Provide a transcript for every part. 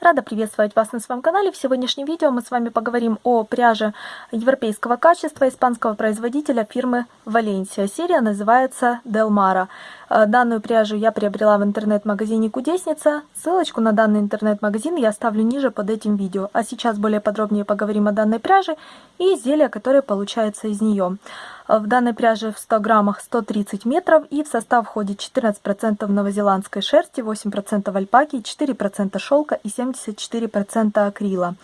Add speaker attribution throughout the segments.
Speaker 1: Рада приветствовать вас на своем канале. В сегодняшнем видео мы с вами поговорим о пряже европейского качества испанского производителя фирмы Валенсия. Серия называется Делмара. Э, данную пряжу я приобрела в интернет-магазине Кудесница. Ссылочку на данный интернет-магазин я оставлю ниже под этим видео. А сейчас более подробнее поговорим о данной пряже и изделия, которые получаются из нее. В данной пряже в 100 граммах 130 метров и в состав входит 14% новозеландской шерсти, 8% альпаки, 4% шелка и 74% акрила.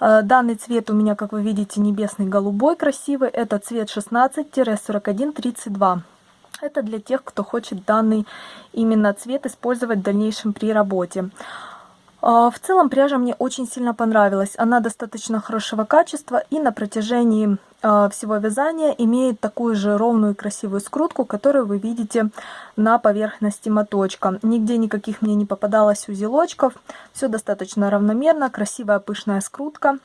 Speaker 1: Э, данный цвет у меня, как вы видите, небесный голубой красивый. Это цвет 16-4132. Это для тех, кто хочет данный именно цвет использовать в дальнейшем при работе. А, в целом пряжа мне очень сильно понравилась. Она достаточно хорошего качества и на протяжении всего вязания имеет такую же ровную и красивую скрутку, которую вы видите на поверхности моточка. Нигде никаких мне не попадалось узелочков. Все достаточно равномерно, красивая пышная скрутка.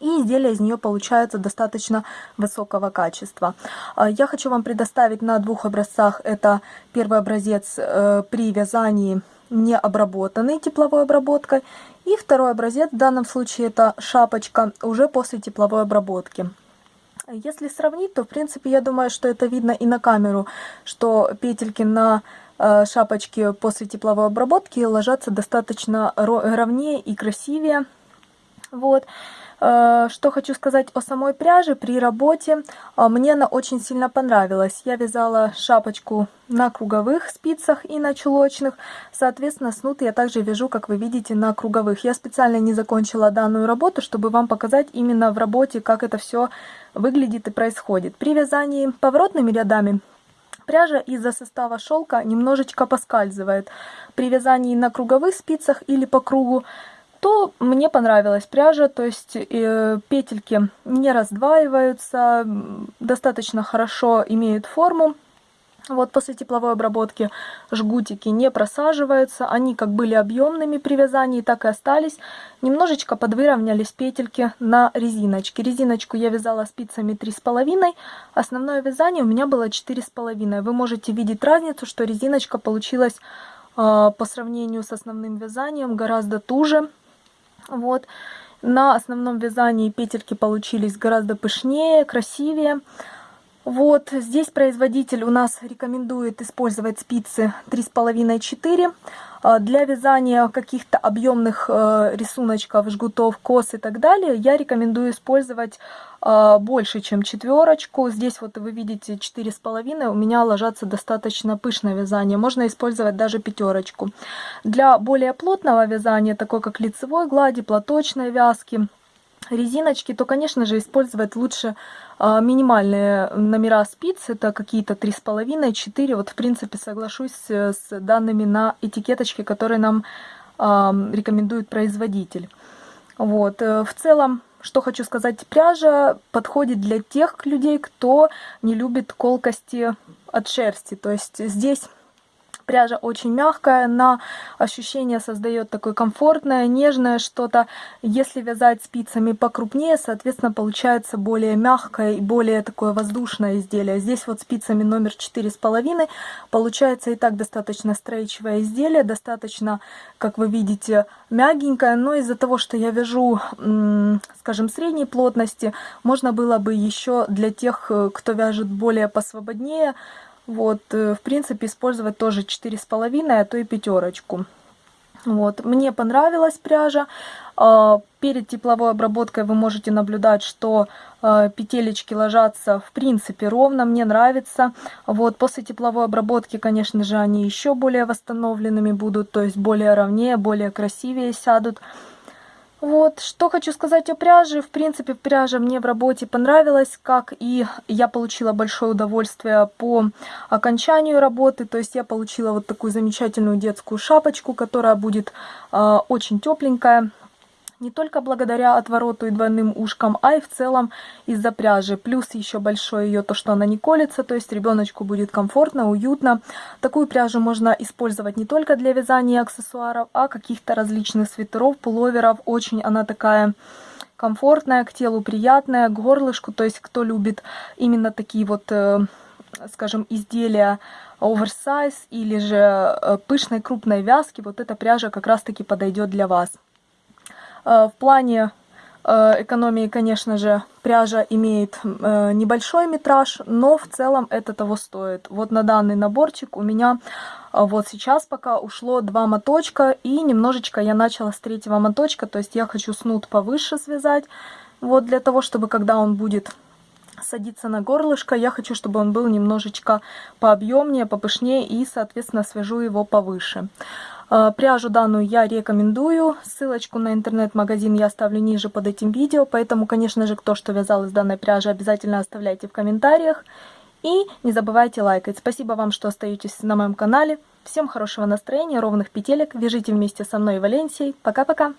Speaker 1: И изделие из нее получается достаточно высокого качества. А, я хочу вам предоставить на двух образцах. Это первый образец э, при вязании не обработанный тепловой обработкой. И второй образец, в данном случае это шапочка, уже после тепловой обработки. Если сравнить, то в принципе я думаю, что это видно и на камеру, что петельки на э, шапочке после тепловой обработки ложатся достаточно ровнее и красивее. Вот. Э, что хочу сказать о самой пряже при работе. Э, мне она очень сильно понравилась. Я вязала шапочку на круговых спицах и на чулочных. Соответственно, снуд я также вяжу, как вы видите, на круговых. Я специально не закончила данную работу, чтобы вам показать именно в работе, как это все выглядит и происходит. При вязании поворотными рядами пряжа из-за состава шелка немножечко поскальзывает. При вязании на круговых спицах или по кругу то мне понравилась пряжа, то есть э, петельки не раздваиваются, достаточно хорошо имеют форму. Вот после тепловой обработки жгутики не просаживаются, они как были объемными при вязании, так и остались. Немножечко подвыровнялись петельки на резиночке. Резиночку я вязала спицами 3,5, основное вязание у меня было 4,5. Вы можете видеть разницу, что резиночка получилась э, по сравнению с основным вязанием гораздо туже. Вот. На основном вязании петельки получились гораздо пышнее, красивее. Вот здесь производитель у нас рекомендует использовать спицы 3,5-4. А, для вязания каких-то объемных э, рисуночков, жгутов, кос и так далее я рекомендую использовать а, больше, чем четверочку. Здесь вот вы видите 4,5, у меня ложатся достаточно пышное вязание. Можно использовать даже пятерочку. Для более плотного вязания, такой как лицевой глади, платочной вязки, резиночки, то, конечно же, использовать лучше а, минимальные номера спиц, это какие-то 3,5-4. Вот, в принципе, соглашусь с данными на этикеточке, которые нам а, рекомендует производитель. Вот, э, в целом, что хочу сказать, пряжа подходит для тех людей, кто не любит колкости от шерсти. То есть здесь Пряжа очень мягкая, на ощущение создает такое комфортное, нежное что-то. Если вязать спицами покрупнее, соответственно, получается более мягкое и более такое воздушное изделие. Здесь вот спицами номер 4,5 получается и так достаточно стрейчевое изделие, достаточно, как вы видите, мягенькое, но из-за того, что я вяжу, скажем, средней плотности, можно было бы еще для тех, э, кто вяжет более посвободнее, вот, э, в принципе, использовать тоже 4,5, а то и пятерочку. Вот, мне понравилась пряжа. А, перед тепловой обработкой вы можете наблюдать, что а, петелечки ложатся в принципе ровно, мне нравится. Вот, после тепловой обработки, конечно же, они еще более восстановленными будут, то есть более ровнее, более красивее сядут. Вот, что хочу сказать о пряже. В принципе, пряжа мне в работе понравилась, как и я получила большое удовольствие по окончанию работы. То есть я получила вот такую замечательную детскую шапочку, которая будет э, очень тепленькая не только благодаря отвороту и двойным ушкам, а и в целом из-за пряжи. Плюс еще большой ее то, что она не колется, то есть ребеночку будет комфортно, уютно. Такую пряжу можно использовать не только для вязания аксессуаров, а каких-то различных свитеров, пуловеров. Очень она такая комфортная, к телу приятная, к горлышку. То есть кто любит именно такие вот, э, скажем, изделия оверсайз или же э, пышной крупной вязки, вот эта пряжа как раз таки подойдет для вас. В плане экономии, конечно же, пряжа имеет небольшой метраж, но в целом это того стоит. Вот на данный наборчик у меня вот сейчас пока ушло два моточка, и немножечко я начала с третьего моточка, то есть я хочу снуд повыше связать, вот для того, чтобы когда он будет садиться на горлышко, я хочу, чтобы он был немножечко пообъемнее, попышнее и, соответственно, свяжу его повыше. А, пряжу данную я рекомендую, ссылочку на интернет-магазин я оставлю ниже под этим видео, поэтому, конечно же, кто что вязал из данной пряжи, обязательно оставляйте в комментариях. И не забывайте лайкать. Спасибо вам, что остаетесь на моем канале. Всем хорошего настроения, ровных петелек. Вяжите вместе со мной и Валенсией. Пока-пока!